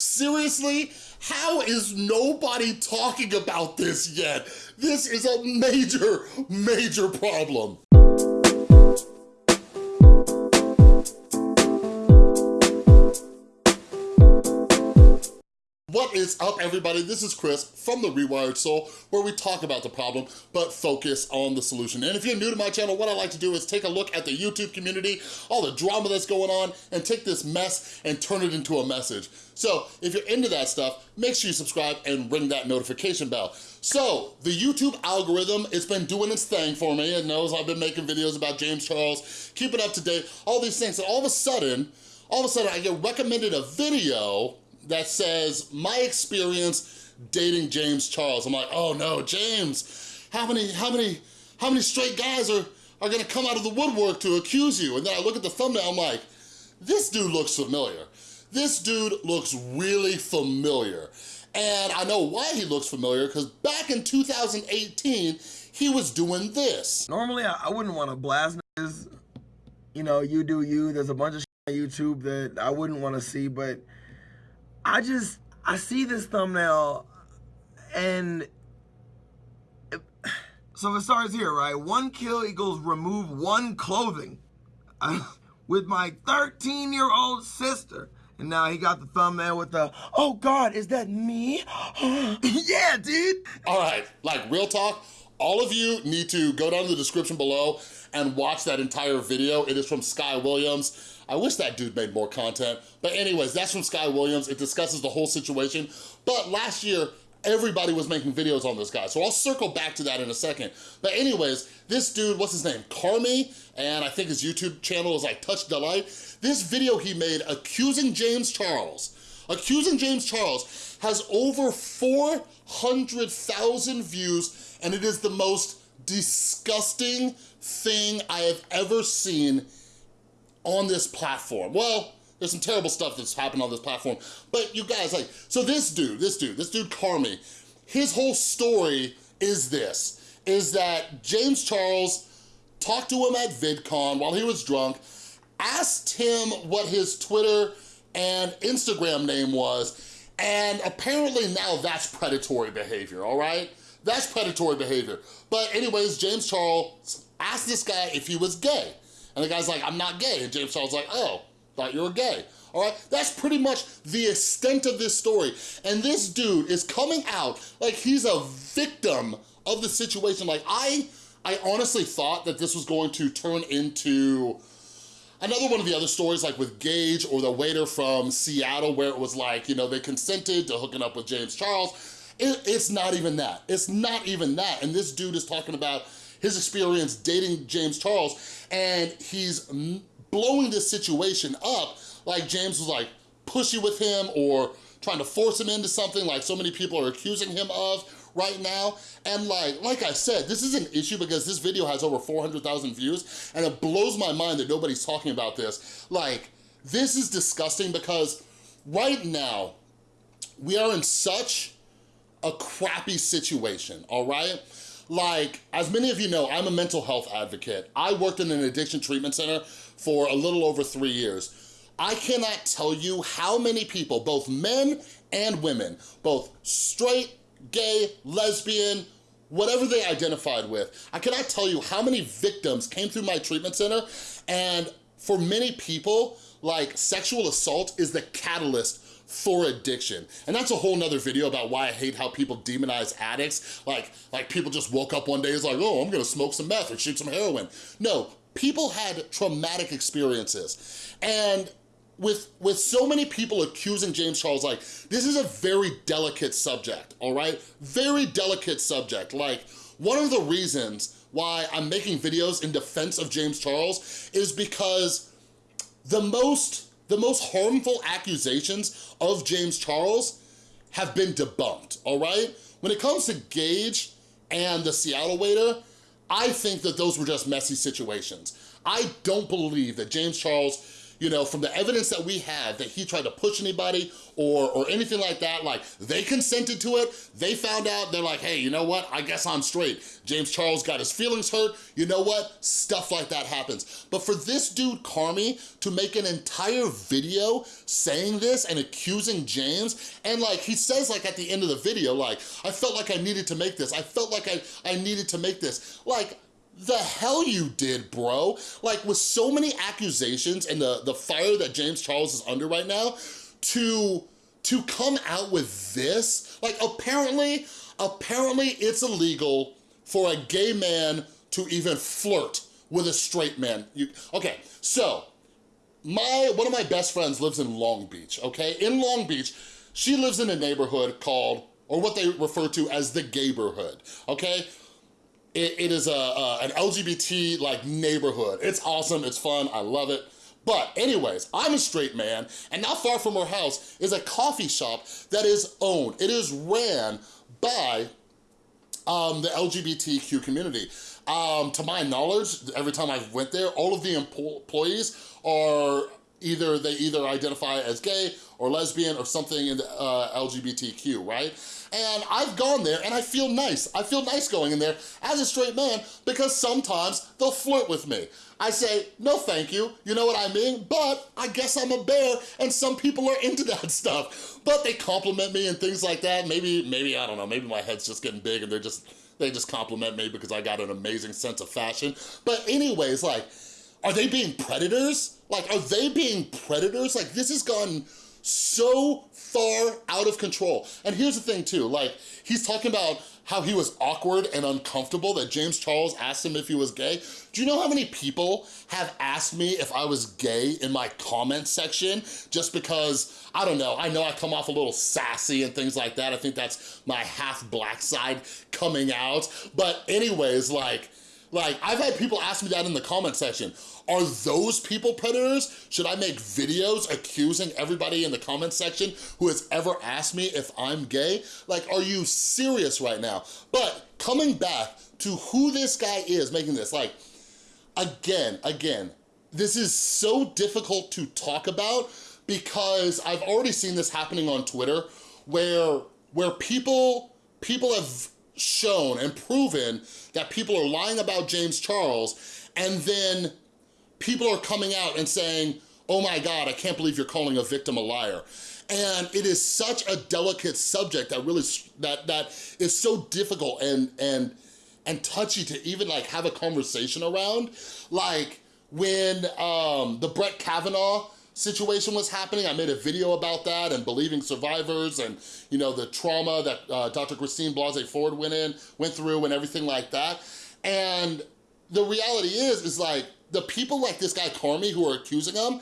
Seriously? How is nobody talking about this yet? This is a major, major problem. Is up everybody? This is Chris from The Rewired Soul where we talk about the problem but focus on the solution. And if you're new to my channel, what I like to do is take a look at the YouTube community, all the drama that's going on, and take this mess and turn it into a message. So if you're into that stuff, make sure you subscribe and ring that notification bell. So the YouTube algorithm, it's been doing its thing for me. It knows I've been making videos about James Charles, keep it up to date, all these things. And all of a sudden, all of a sudden I get recommended a video that says, my experience dating James Charles. I'm like, oh no, James, how many, how many, how many straight guys are, are gonna come out of the woodwork to accuse you? And then I look at the thumbnail, I'm like, this dude looks familiar. This dude looks really familiar. And I know why he looks familiar, because back in 2018, he was doing this. Normally, I wouldn't want to blast this. You know, you do you. There's a bunch of on YouTube that I wouldn't want to see, but I just I see this thumbnail and it, so it starts here, right? One kill equals remove one clothing with my 13 year old sister. And now he got the thumbnail with the, oh God, is that me? yeah, dude. All right, like real talk, all of you need to go down to the description below and watch that entire video. It is from Sky Williams. I wish that dude made more content. But anyways, that's from Sky Williams. It discusses the whole situation. But last year, everybody was making videos on this guy. So I'll circle back to that in a second. But anyways, this dude, what's his name? Carmi, and I think his YouTube channel is like Touch Delight. This video he made accusing James Charles, accusing James Charles has over 400,000 views and it is the most disgusting thing I have ever seen on this platform. Well, there's some terrible stuff that's happened on this platform, but you guys, like, so this dude, this dude, this dude Carmi, his whole story is this, is that James Charles talked to him at VidCon while he was drunk, asked him what his Twitter and Instagram name was, and apparently now that's predatory behavior, all right? That's predatory behavior. But anyways, James Charles asked this guy if he was gay. And the guy's like, I'm not gay. And James Charles like, oh, thought you were gay. All right, that's pretty much the extent of this story. And this dude is coming out like he's a victim of the situation. Like I, I honestly thought that this was going to turn into another one of the other stories like with Gage or the waiter from Seattle where it was like, you know, they consented to hooking up with James Charles. It, it's not even that. It's not even that. And this dude is talking about his experience dating James Charles, and he's blowing this situation up like James was like pushy with him or trying to force him into something like so many people are accusing him of right now. And like, like I said, this is an issue because this video has over 400,000 views and it blows my mind that nobody's talking about this. Like, this is disgusting because right now, we are in such a crappy situation, all right? Like, as many of you know, I'm a mental health advocate. I worked in an addiction treatment center for a little over three years. I cannot tell you how many people, both men and women, both straight, gay, lesbian, whatever they identified with, I cannot tell you how many victims came through my treatment center and for many people, like sexual assault is the catalyst for addiction. And that's a whole nother video about why I hate how people demonize addicts. Like, like people just woke up one day, it's like, oh, I'm gonna smoke some meth or shoot some heroin. No, people had traumatic experiences. And with, with so many people accusing James Charles, like, this is a very delicate subject, all right? Very delicate subject. Like, one of the reasons why I'm making videos in defense of James Charles is because the most the most harmful accusations of James Charles have been debunked, all right? When it comes to Gage and the Seattle waiter, I think that those were just messy situations. I don't believe that James Charles you know, from the evidence that we have that he tried to push anybody or, or anything like that, like they consented to it, they found out, they're like, hey, you know what, I guess I'm straight. James Charles got his feelings hurt, you know what, stuff like that happens. But for this dude, Carmi, to make an entire video saying this and accusing James, and like he says like at the end of the video, like, I felt like I needed to make this, I felt like I, I needed to make this. Like, the hell you did, bro. Like with so many accusations and the, the fire that James Charles is under right now, to, to come out with this, like apparently, apparently it's illegal for a gay man to even flirt with a straight man. You, okay, so my one of my best friends lives in Long Beach, okay? In Long Beach, she lives in a neighborhood called, or what they refer to as the Gayborhood, okay? It, it is a, a, an LGBT like neighborhood. It's awesome, it's fun, I love it. But anyways, I'm a straight man, and not far from our house is a coffee shop that is owned. It is ran by um, the LGBTQ community. Um, to my knowledge, every time I went there, all of the employees are either, they either identify as gay or lesbian or something in the uh, LGBTQ, right? And I've gone there and I feel nice. I feel nice going in there as a straight man because sometimes they'll flirt with me. I say, no thank you, you know what I mean? But I guess I'm a bear and some people are into that stuff. But they compliment me and things like that. Maybe, maybe, I don't know, maybe my head's just getting big and they're just, they just compliment me because I got an amazing sense of fashion. But anyways, like, are they being predators? Like, are they being predators? Like, this has gone so far out of control. And here's the thing too, like he's talking about how he was awkward and uncomfortable that James Charles asked him if he was gay. Do you know how many people have asked me if I was gay in my comment section just because, I don't know, I know I come off a little sassy and things like that. I think that's my half black side coming out. But anyways, like, like I've had people ask me that in the comment section. Are those people predators? Should I make videos accusing everybody in the comment section who has ever asked me if I'm gay? Like, are you serious right now? But coming back to who this guy is making this, like, again, again, this is so difficult to talk about because I've already seen this happening on Twitter where, where people, people have shown and proven that people are lying about James Charles and then people are coming out and saying, oh my God, I can't believe you're calling a victim a liar. And it is such a delicate subject that really, that, that is so difficult and, and, and touchy to even like have a conversation around. Like when um, the Brett Kavanaugh situation was happening, I made a video about that and believing survivors and you know the trauma that uh, Dr. Christine Blasey Ford went in, went through and everything like that. And the reality is, is like, the people like this guy Carmi who are accusing him,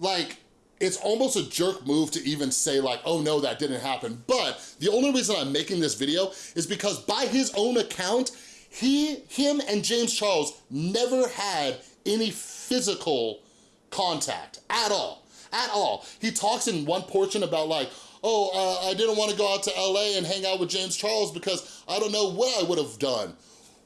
like, it's almost a jerk move to even say like, oh no, that didn't happen. But the only reason I'm making this video is because by his own account, he, him and James Charles never had any physical contact at all, at all. He talks in one portion about like, oh, uh, I didn't want to go out to LA and hang out with James Charles because I don't know what I would have done.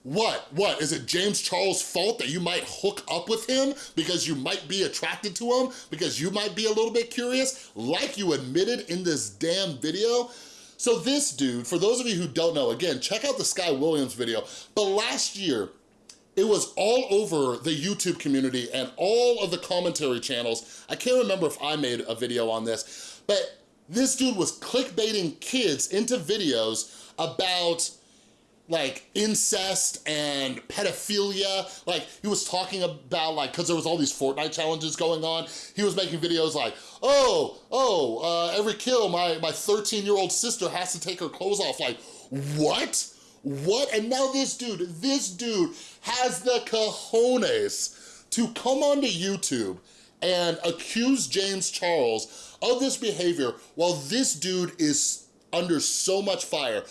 What? What? Is it James Charles' fault that you might hook up with him because you might be attracted to him, because you might be a little bit curious, like you admitted in this damn video? So this dude, for those of you who don't know, again, check out the Sky Williams video, but last year, it was all over the YouTube community and all of the commentary channels. I can't remember if I made a video on this, but this dude was clickbaiting kids into videos about like incest and pedophilia. Like he was talking about like, cause there was all these Fortnite challenges going on. He was making videos like, oh, oh, uh, every kill, my, my 13 year old sister has to take her clothes off. Like, what? What? And now this dude, this dude has the cojones to come onto YouTube and accuse James Charles of this behavior while this dude is under so much fire.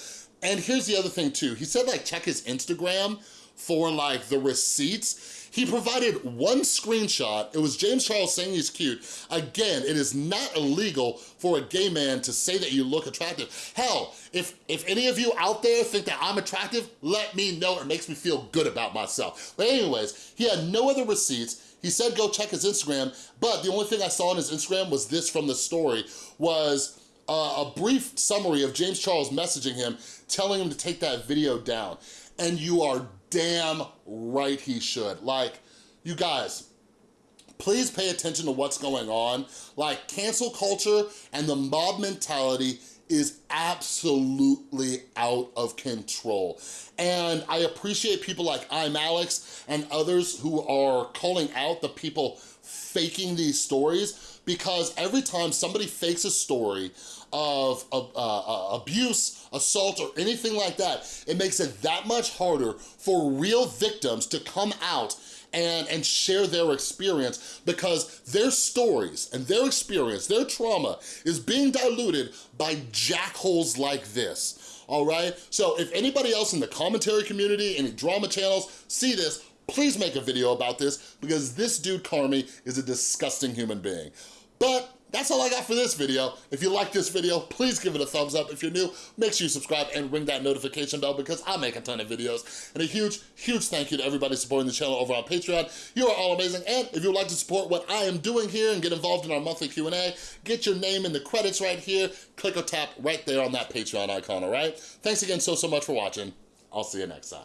And here's the other thing too. He said like check his Instagram for like the receipts. He provided one screenshot. It was James Charles saying he's cute. Again, it is not illegal for a gay man to say that you look attractive. Hell, if, if any of you out there think that I'm attractive, let me know. It makes me feel good about myself. But anyways, he had no other receipts. He said go check his Instagram, but the only thing I saw on his Instagram was this from the story, was uh, a brief summary of James Charles messaging him, telling him to take that video down. And you are damn right he should. Like, you guys, please pay attention to what's going on. Like, cancel culture and the mob mentality is absolutely out of control. And I appreciate people like I'm Alex and others who are calling out the people faking these stories because every time somebody fakes a story of, uh, uh, abuse, assault, or anything like that, it makes it that much harder for real victims to come out and, and share their experience because their stories and their experience, their trauma is being diluted by jackholes like this, all right? So if anybody else in the commentary community, any drama channels see this, please make a video about this because this dude Carmy is a disgusting human being. But that's all I got for this video. If you like this video, please give it a thumbs up. If you're new, make sure you subscribe and ring that notification bell because I make a ton of videos. And a huge, huge thank you to everybody supporting the channel over on Patreon. You are all amazing. And if you'd like to support what I am doing here and get involved in our monthly Q&A, get your name in the credits right here. Click or tap right there on that Patreon icon, all right? Thanks again so, so much for watching. I'll see you next time.